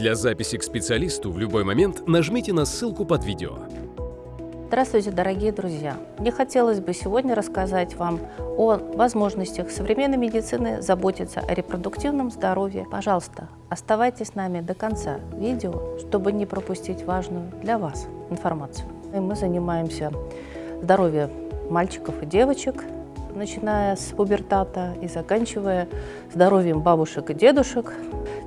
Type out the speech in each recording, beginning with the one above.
Для записи к специалисту в любой момент нажмите на ссылку под видео. Здравствуйте, дорогие друзья! Мне хотелось бы сегодня рассказать вам о возможностях современной медицины заботиться о репродуктивном здоровье. Пожалуйста, оставайтесь с нами до конца видео, чтобы не пропустить важную для вас информацию. И мы занимаемся здоровьем мальчиков и девочек, начиная с пубертата и заканчивая здоровьем бабушек и дедушек.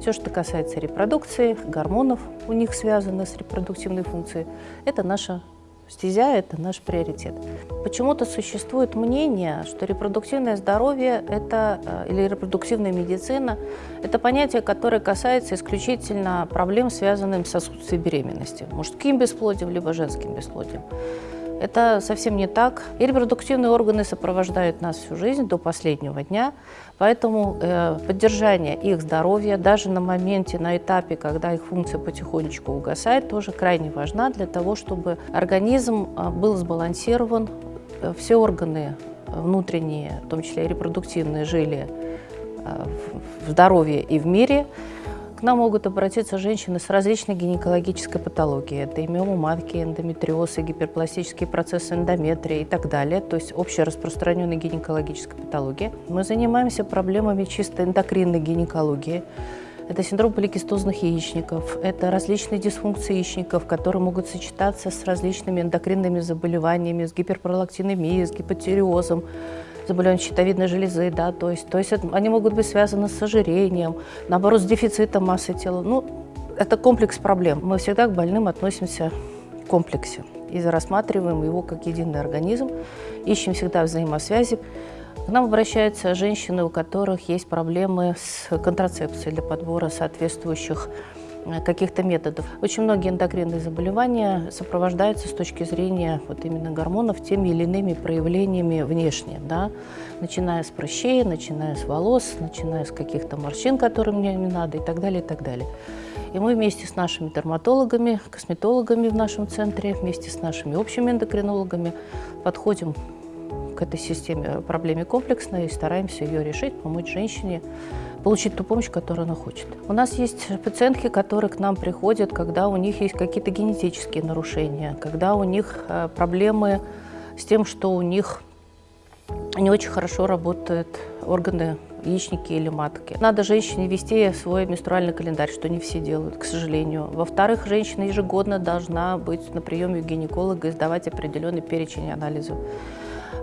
Все, что касается репродукции, гормонов у них связано с репродуктивной функцией, это наша Стезя – это наш приоритет. Почему-то существует мнение, что репродуктивное здоровье это, э, или репродуктивная медицина – это понятие, которое касается исключительно проблем, связанных с отсутствием беременности, мужским бесплодием либо женским бесплодием. Это совсем не так. И репродуктивные органы сопровождают нас всю жизнь до последнего дня, поэтому э, поддержание их здоровья даже на моменте, на этапе, когда их функция потихонечку угасает, тоже крайне важна для того, чтобы организм э, был сбалансирован, э, все органы внутренние, в том числе и репродуктивные, жили э, в здоровье и в мире, к нам могут обратиться женщины с различной гинекологической патологией. Это миома матки, эндометриоз, и гиперпластические процессы эндометрия и так далее, то есть общераспространенная гинекологическая патология. Мы занимаемся проблемами чисто эндокринной гинекологии. Это синдром поликистозных яичников, это различные дисфункции яичников, которые могут сочетаться с различными эндокринными заболеваниями, с гиперпролактинемией, с гипотериозом, заболевания щитовидной железы, да, то есть, то есть они могут быть связаны с ожирением, наоборот, с дефицитом массы тела. Ну, это комплекс проблем. Мы всегда к больным относимся в комплексе и рассматриваем его как единый организм, ищем всегда взаимосвязи. К нам обращаются женщины, у которых есть проблемы с контрацепцией для подбора соответствующих каких-то методов. Очень многие эндокринные заболевания сопровождаются с точки зрения вот именно гормонов теми или иными проявлениями внешне, да? начиная с прыщей, начиная с волос, начиная с каких-то морщин, которые мне не надо и так далее, и так далее. И мы вместе с нашими дерматологами, косметологами в нашем центре, вместе с нашими общими эндокринологами подходим этой системе, проблеме комплексно и стараемся ее решить, помочь женщине получить ту помощь, которую она хочет. У нас есть пациентки, которые к нам приходят, когда у них есть какие-то генетические нарушения, когда у них э, проблемы с тем, что у них не очень хорошо работают органы яичники или матки. Надо женщине вести свой менструальный календарь, что не все делают, к сожалению. Во-вторых, женщина ежегодно должна быть на приеме у гинеколога и сдавать определенный перечень анализов.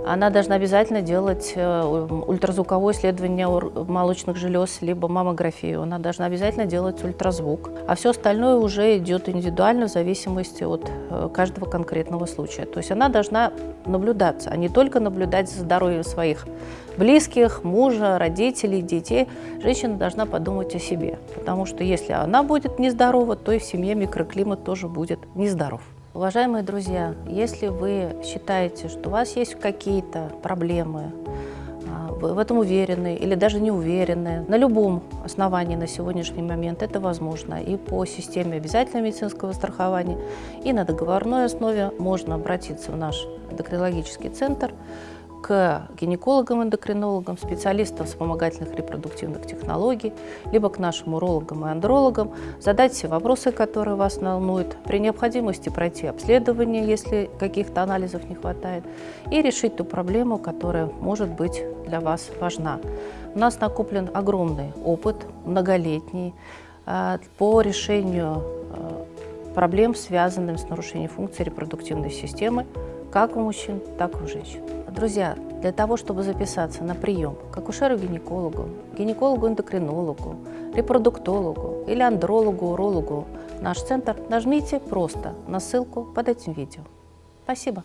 Она должна обязательно делать э, ультразвуковое исследование молочных желез, либо маммографию. Она должна обязательно делать ультразвук. А все остальное уже идет индивидуально в зависимости от э, каждого конкретного случая. То есть она должна наблюдаться, а не только наблюдать за здоровьем своих близких, мужа, родителей, детей. Женщина должна подумать о себе. Потому что если она будет нездорова, то и в семье микроклимат тоже будет нездоров. Уважаемые друзья, если вы считаете, что у вас есть какие-то проблемы, а, вы в этом уверены или даже не уверены, на любом основании на сегодняшний момент это возможно. И по системе обязательного медицинского страхования, и на договорной основе можно обратиться в наш эндокринологический центр, к гинекологам-эндокринологам, специалистам вспомогательных репродуктивных технологий, либо к нашим урологам и андрологам, задать все вопросы, которые вас волнуют, при необходимости пройти обследование, если каких-то анализов не хватает, и решить ту проблему, которая может быть для вас важна. У нас накоплен огромный опыт, многолетний, а, по решению а, проблем, связанных с нарушением функции репродуктивной системы, как у мужчин, так и у женщин. Друзья, для того, чтобы записаться на прием к акушеру-гинекологу, гинекологу-эндокринологу, репродуктологу или андрологу, урологу в наш центр, нажмите просто на ссылку под этим видео. Спасибо.